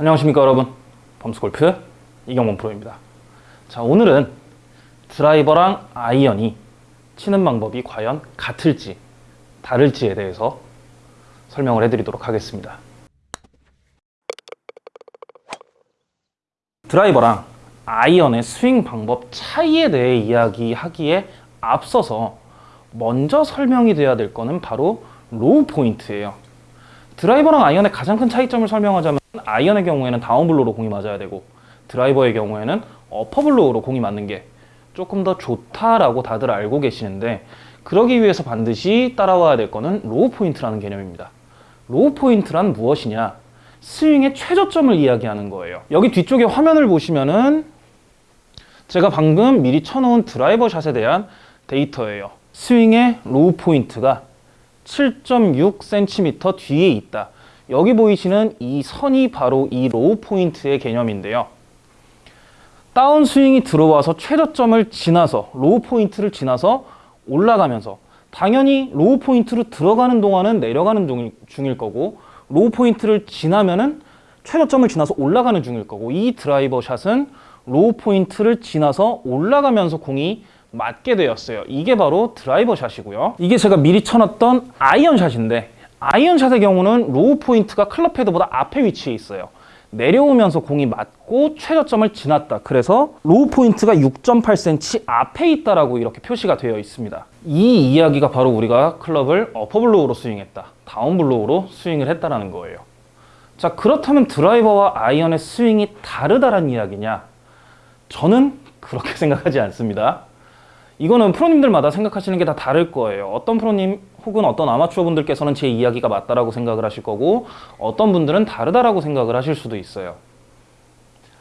안녕하십니까 여러분. 범스골프 이경범 프로입니다. 자 오늘은 드라이버랑 아이언이 치는 방법이 과연 같을지 다를지에 대해서 설명을 해드리도록 하겠습니다. 드라이버랑 아이언의 스윙 방법 차이에 대해 이야기하기에 앞서서 먼저 설명이 돼야 될 거는 바로 Low point예요. 드라이버랑 아이언의 가장 큰 차이점을 설명하자면 아이언의 경우에는 down blow로 공이 맞아야 되고 드라이버의 경우에는 어퍼블로우로 공이 맞는 게 조금 더 좋다라고 다들 알고 계시는데 그러기 위해서 반드시 따라와야 될 거는 low point라는 개념입니다. low point란 무엇이냐? 스윙의 최저점을 이야기하는 거예요. 여기 뒤쪽에 화면을 보시면은 제가 방금 미리 쳐놓은 드라이버 샷에 대한 데이터예요. 스윙의 low point가 7.6cm 뒤에 있다. 여기 보이시는 이 선이 바로 이 low point의 개념인데요. 다운 스윙이 들어와서 최저점을 지나서 low point를 지나서 올라가면서 당연히 low point로 들어가는 동안은 내려가는 중일, 중일 거고 low point를 지나면은 최저점을 지나서 올라가는 중일 거고 이 드라이버 샷은 Low point를 지나서 올라가면서 공이 맞게 되었어요. 이게 바로 드라이버 샷이고요. 이게 제가 미리 쳐놨던 아이언 샷인데 아이언 샷의 경우는 low point가 클럽 헤드보다 앞에 위치해 있어요. 내려오면서 공이 맞고 최저점을 지났다. 그래서 low point가 6.8cm 앞에 있다라고 이렇게 표시가 되어 있습니다. 이 이야기가 바로 우리가 클럽을 어퍼블로우로 스윙했다. down blow로 스윙을 했다라는 거예요. 자, 그렇다면 드라이버와 아이언의 스윙이 다르다는 이야기냐? 저는 그렇게 생각하지 않습니다. 이거는 프로님들마다 생각하시는 게 다 다를 거예요. 어떤 프로님 혹은 어떤 아마추어 분들께서는 제 이야기가 맞다라고 생각을 하실 거고 어떤 분들은 다르다라고 생각을 하실 수도 있어요.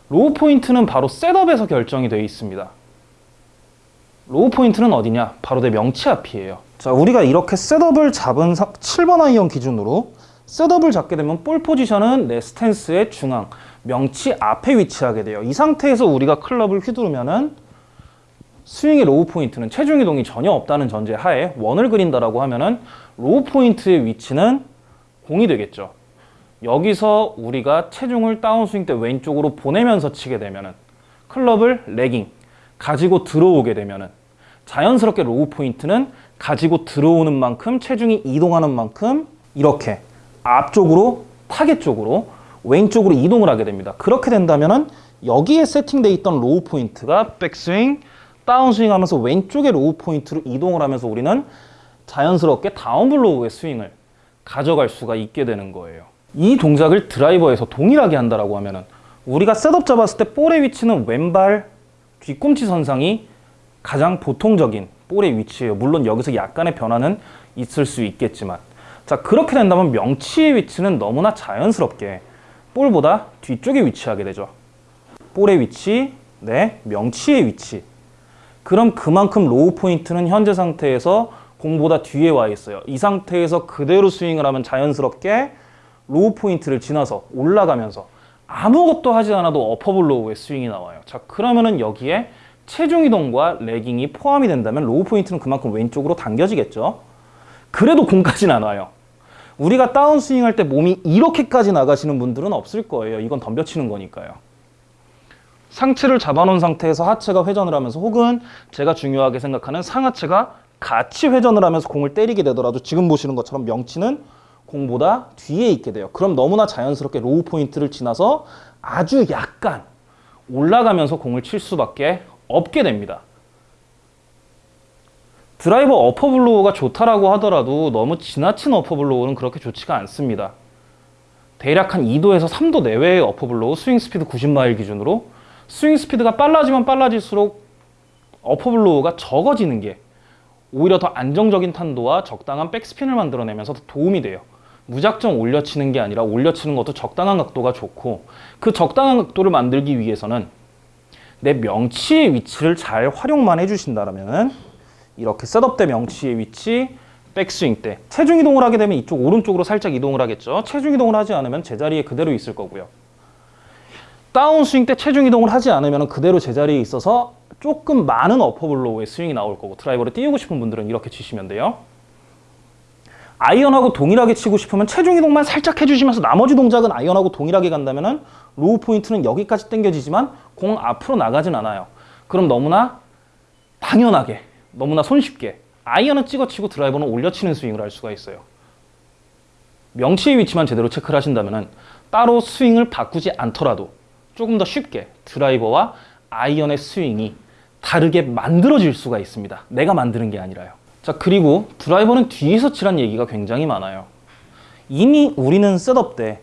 low point는 바로 setup에서 결정이 되어 있습니다. low point는 어디냐? 바로 내 명치 앞이에요. 자, 우리가 이렇게 setup을 잡은 7번 아이언 기준으로 setup을 잡게 되면 볼 포지션은 내 스탠스의 중앙, 명치 앞에 위치하게 돼요. 이 상태에서 우리가 클럽을 휘두르면은 스윙의 low point는 체중 이동이 전혀 없다는 전제 하에 원을 그린다라고 하면은 low point의 위치는 공이 되겠죠. 여기서 우리가 체중을 다운스윙 때 왼쪽으로 보내면서 치게 되면은 클럽을 lagging 가지고 들어오게 되면은 자연스럽게 low point는 가지고 들어오는 만큼 체중이 이동하는 만큼 이렇게 앞쪽으로 타겟 쪽으로 왼쪽으로 이동을 하게 됩니다. 그렇게 된다면은 여기에 세팅되어 있던 low point가 백스윙 다운스윙 하면서 왼쪽의 low point로 이동을 하면서 우리는 자연스럽게 down blow의 스윙을 가져갈 수가 있게 되는 거예요. 이 동작을 드라이버에서 동일하게 한다고 하면 우리가 setup 잡았을 때 볼의 위치는 왼발 뒤꿈치 선상이 가장 보통적인 볼의 위치예요. 물론 여기서 약간의 변화는 있을 수 있겠지만 자 그렇게 된다면 명치의 위치는 너무나 자연스럽게 볼보다 뒤쪽에 위치하게 되죠. 볼의 위치, 네, 명치의 위치 그럼 그만큼 low point는 현재 상태에서 공보다 뒤에 와 있어요. 이 상태에서 그대로 스윙을 하면 자연스럽게 low point를 지나서 올라가면서 아무것도 하지 않아도 어퍼블 로우의 스윙이 나와요. 자 그러면은 여기에 체중 이동과 lagging이 포함이 된다면 low point는 그만큼 왼쪽으로 당겨지겠죠. 그래도 공까지는 안 와요. 우리가 다운스윙 할 때 몸이 이렇게까지 나가시는 분들은 없을 거예요. 이건 덤벼치는 거니까요. 상체를 잡아놓은 상태에서 하체가 회전을 하면서 혹은 제가 중요하게 생각하는 상하체가 같이 회전을 하면서 공을 때리게 되더라도 지금 보시는 것처럼 명치는 공보다 뒤에 있게 돼요. 그럼 너무나 자연스럽게 low point를 지나서 아주 약간 올라가면서 공을 칠 수밖에 없게 됩니다. 드라이버 upper blow가 좋다라고 하더라도 너무 지나친 upper blow는 그렇게 좋지가 않습니다. 대략 한 2도에서 3도 내외의 upper blow 스윙 스피드 90마일 기준으로 스윙 스피드가 빨라지면 빨라질수록 upper blow가 적어지는 게 오히려 더 안정적인 탄도와 적당한 백스핀을 만들어내면서 더 도움이 돼요. 무작정 올려치는 게 아니라 올려치는 것도 적당한 각도가 좋고 그 적당한 각도를 만들기 위해서는 내 명치의 위치를 잘 활용만 해주신다면 이렇게 setup 때 명치의 위치, 백스윙 때 체중 이동을 하게 되면 이쪽 오른쪽으로 살짝 이동을 하겠죠. 체중 이동을 하지 않으면 제자리에 그대로 있을 거고요. 다운 스윙 때 체중 이동을 하지 않으면 그대로 제자리에 있어서 조금 많은 어퍼블로우의 스윙이 나올 거고 드라이버를 띄우고 싶은 분들은 이렇게 치시면 돼요. 아이언하고 동일하게 치고 싶으면 체중 이동만 살짝 해주시면서 나머지 동작은 아이언하고 동일하게 간다면은 low point는 여기까지 당겨지지만 공 앞으로 나가진 않아요. 그럼 너무나 당연하게, 너무나 손쉽게 아이언은 찍어치고 드라이버는 올려치는 스윙을 할 수가 있어요. 명치의 위치만 제대로 체크를 하신다면 따로 스윙을 바꾸지 않더라도 조금 더 쉽게 드라이버와 아이언의 스윙이 다르게 만들어질 수가 있습니다. 내가 만드는 게 아니라요. 자, 그리고 드라이버는 뒤에서 치란 얘기가 굉장히 많아요. 이미 우리는 셋업 때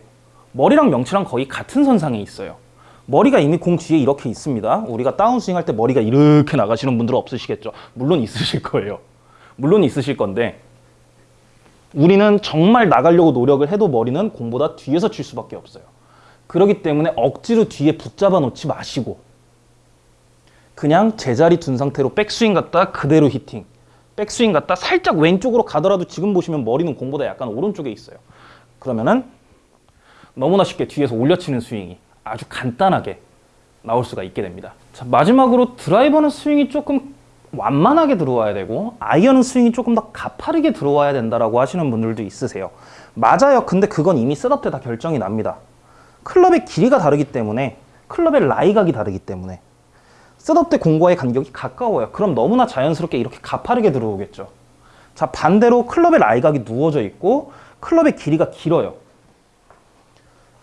머리랑 명치랑 거의 같은 선상에 있어요. 머리가 이미 공 뒤에 이렇게 있습니다. 우리가 다운스윙 할 때 머리가 이렇게 나가시는 분들 없으시겠죠? 물론 있으실 거예요. 물론 있으실 건데 우리는 정말 나가려고 노력을 해도 머리는 공보다 뒤에서 칠 수밖에 없어요. 그렇기 때문에 억지로 뒤에 붙잡아 놓지 마시고 그냥 제자리 둔 상태로 백스윙 갔다 그대로 히팅 백스윙 갔다 살짝 왼쪽으로 가더라도 지금 보시면 머리는 공보다 약간 오른쪽에 있어요. 그러면은 너무나 쉽게 뒤에서 올려치는 스윙이 아주 간단하게 나올 수가 있게 됩니다. 자, 마지막으로 드라이버는 스윙이 조금 완만하게 들어와야 되고 아이언은 스윙이 조금 더 가파르게 들어와야 된다라고 하시는 분들도 있으세요. 맞아요. 근데 그건 이미 setup 때 다 결정이 납니다. 클럽의 길이가 다르기 때문에 클럽의 lie각이 다르기 때문에 setup 때 공과의 간격이 가까워요. 그럼 너무나 자연스럽게 이렇게 가파르게 들어오겠죠. 자 반대로 클럽의 lie각이 누워져 있고 클럽의 길이가 길어요.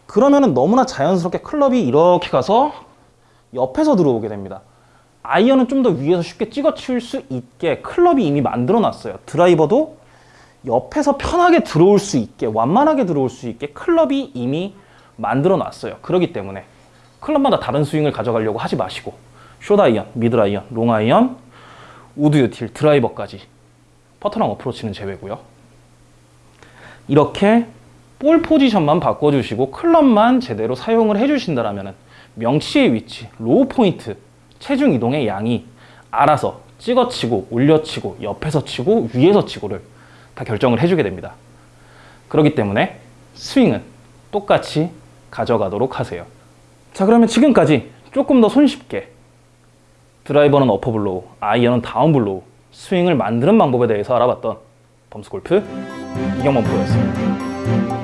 그러면은 너무나 자연스럽게 클럽이 이렇게 가서 옆에서 들어오게 됩니다. 아이언은 좀 더 위에서 쉽게 찍어칠 수 있게 클럽이 이미 만들어 놨어요. 드라이버도 옆에서 편하게 들어올 수 있게 완만하게 들어올 수 있게 클럽이 이미 만들어 놨어요. 그렇기 때문에 클럽마다 다른 스윙을 가져가려고 하지 마시고 숏 아이언, 미드 아이언, 롱 아이언, 우드 유틸, 드라이버까지 퍼터랑 어프로치는 제외고요. 이렇게 볼 포지션만 바꿔주시고 클럽만 제대로 사용을 해주신다면 명치의 위치, low point, 체중 이동의 양이 알아서 찍어치고 올려치고 옆에서 치고 위에서 치고를 다 결정을 해주게 됩니다. 그렇기 때문에 스윙은 똑같이 가져가도록 하세요. 자 그러면 지금까지 조금 더 손쉽게 드라이버는 upper blow, 아이언은 down blow 스윙을 만드는 방법에 대해서 알아봤던 범스골프 이경범 프로였습니다.